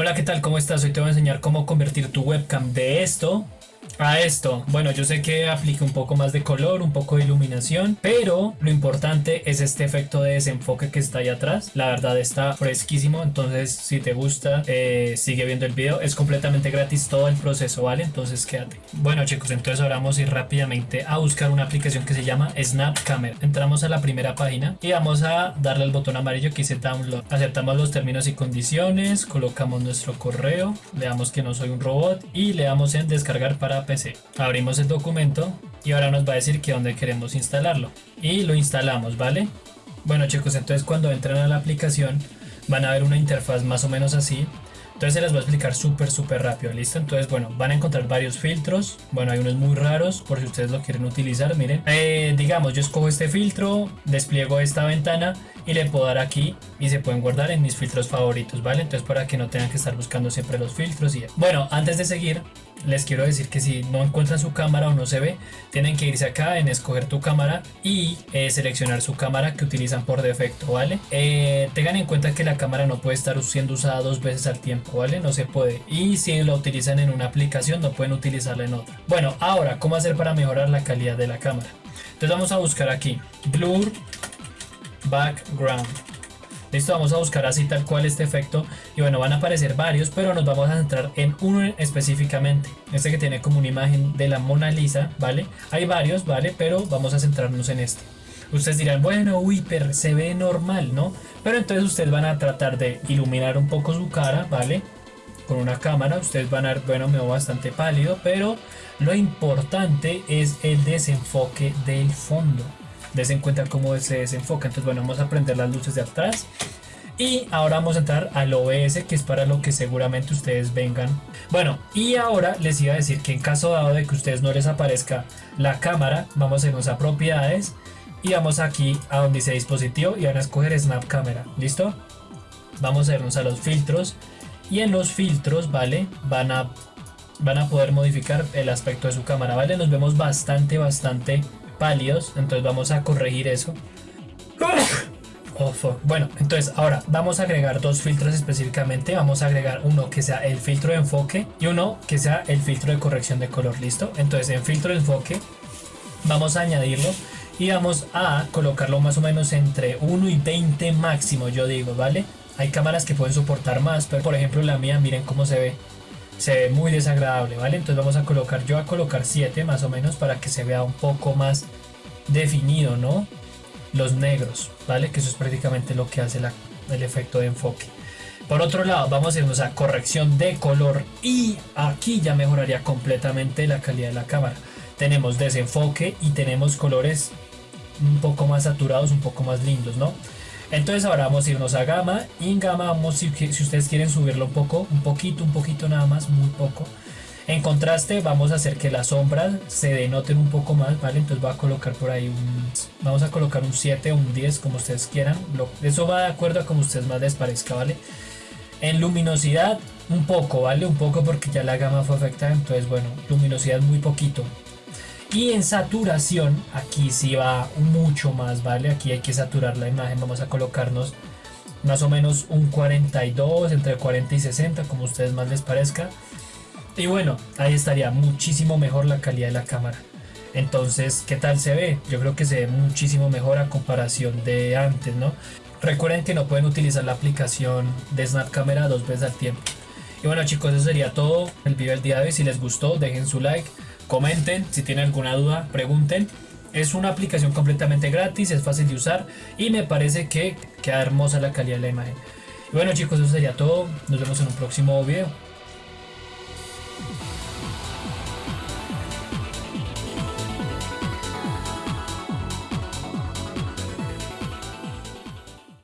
Hola, ¿qué tal? ¿Cómo estás? Hoy te voy a enseñar cómo convertir tu webcam de esto a esto. Bueno, yo sé que aplica un poco más de color, un poco de iluminación, pero lo importante es este efecto de desenfoque que está ahí atrás. La verdad está fresquísimo, entonces si te gusta, eh, sigue viendo el video. Es completamente gratis todo el proceso, ¿vale? Entonces quédate. Bueno chicos, entonces ahora vamos a ir rápidamente a buscar una aplicación que se llama Snap Camera. Entramos a la primera página y vamos a darle al botón amarillo que dice Download. Aceptamos los términos y condiciones, colocamos nuestro correo, le damos que no soy un robot y le damos en descargar para PC. Abrimos el documento y ahora nos va a decir que dónde queremos instalarlo. Y lo instalamos, ¿vale? Bueno chicos, entonces cuando entran a la aplicación van a ver una interfaz más o menos así. Entonces se las voy a explicar súper súper rápido, ¿listo? Entonces bueno, van a encontrar varios filtros, bueno hay unos muy raros por si ustedes lo quieren utilizar, miren. Eh, digamos, yo escojo este filtro, despliego esta ventana y le puedo dar aquí y se pueden guardar en mis filtros favoritos, ¿vale? Entonces para que no tengan que estar buscando siempre los filtros y Bueno, antes de seguir, les quiero decir que si no encuentran su cámara o no se ve, tienen que irse acá en escoger tu cámara y eh, seleccionar su cámara que utilizan por defecto, ¿vale? Eh, tengan en cuenta que la cámara no puede estar siendo usada dos veces al tiempo, ¿vale? No se puede. Y si la utilizan en una aplicación, no pueden utilizarla en otra. Bueno, ahora, ¿cómo hacer para mejorar la calidad de la cámara? Entonces vamos a buscar aquí, Blur Background. Listo, vamos a buscar así tal cual este efecto y bueno, van a aparecer varios, pero nos vamos a centrar en uno específicamente. Este que tiene como una imagen de la Mona Lisa, ¿vale? Hay varios, ¿vale? Pero vamos a centrarnos en este. Ustedes dirán, bueno, uy, pero se ve normal, ¿no? Pero entonces ustedes van a tratar de iluminar un poco su cara, ¿vale? Con una cámara, ustedes van a ver, bueno, me veo bastante pálido, pero lo importante es el desenfoque del fondo des en cuenta cómo se desenfoca. Entonces, bueno, vamos a prender las luces de atrás. Y ahora vamos a entrar al OBS, que es para lo que seguramente ustedes vengan. Bueno, y ahora les iba a decir que en caso dado de que ustedes no les aparezca la cámara, vamos a irnos a propiedades y vamos aquí a donde dice dispositivo y van a escoger Snap Camera. ¿Listo? Vamos a irnos a los filtros y en los filtros, ¿vale? Van a, van a poder modificar el aspecto de su cámara, ¿vale? Nos vemos bastante, bastante pálidos, entonces vamos a corregir eso. Oh, bueno, entonces ahora vamos a agregar dos filtros específicamente. Vamos a agregar uno que sea el filtro de enfoque y uno que sea el filtro de corrección de color. ¿Listo? Entonces en filtro de enfoque vamos a añadirlo y vamos a colocarlo más o menos entre 1 y 20 máximo, yo digo, ¿vale? Hay cámaras que pueden soportar más, pero por ejemplo la mía, miren cómo se ve se ve muy desagradable, ¿vale? Entonces vamos a colocar, yo a colocar 7 más o menos para que se vea un poco más definido, ¿no? Los negros, ¿vale? Que eso es prácticamente lo que hace el efecto de enfoque. Por otro lado, vamos a irnos a corrección de color y aquí ya mejoraría completamente la calidad de la cámara. Tenemos desenfoque y tenemos colores un poco más saturados, un poco más lindos, ¿no? Entonces ahora vamos a irnos a gama y en gama vamos, si, si ustedes quieren subirlo un poco, un poquito, un poquito nada más, muy poco. En contraste vamos a hacer que las sombras se denoten un poco más, ¿vale? Entonces voy a colocar por ahí un... Vamos a colocar un 7 o un 10 como ustedes quieran. eso va de acuerdo a como ustedes más les parezca, ¿vale? En luminosidad un poco, ¿vale? Un poco porque ya la gama fue afectada, entonces bueno, luminosidad muy poquito. Y en saturación, aquí sí va mucho más, ¿vale? Aquí hay que saturar la imagen, vamos a colocarnos más o menos un 42, entre 40 y 60, como a ustedes más les parezca. Y bueno, ahí estaría muchísimo mejor la calidad de la cámara. Entonces, ¿qué tal se ve? Yo creo que se ve muchísimo mejor a comparación de antes, ¿no? Recuerden que no pueden utilizar la aplicación de Snap Camera dos veces al tiempo. Y bueno chicos, eso sería todo el video del día de hoy. Si les gustó, dejen su like comenten, si tienen alguna duda, pregunten. Es una aplicación completamente gratis, es fácil de usar y me parece que queda hermosa la calidad de la imagen. Y bueno chicos, eso sería todo. Nos vemos en un próximo video.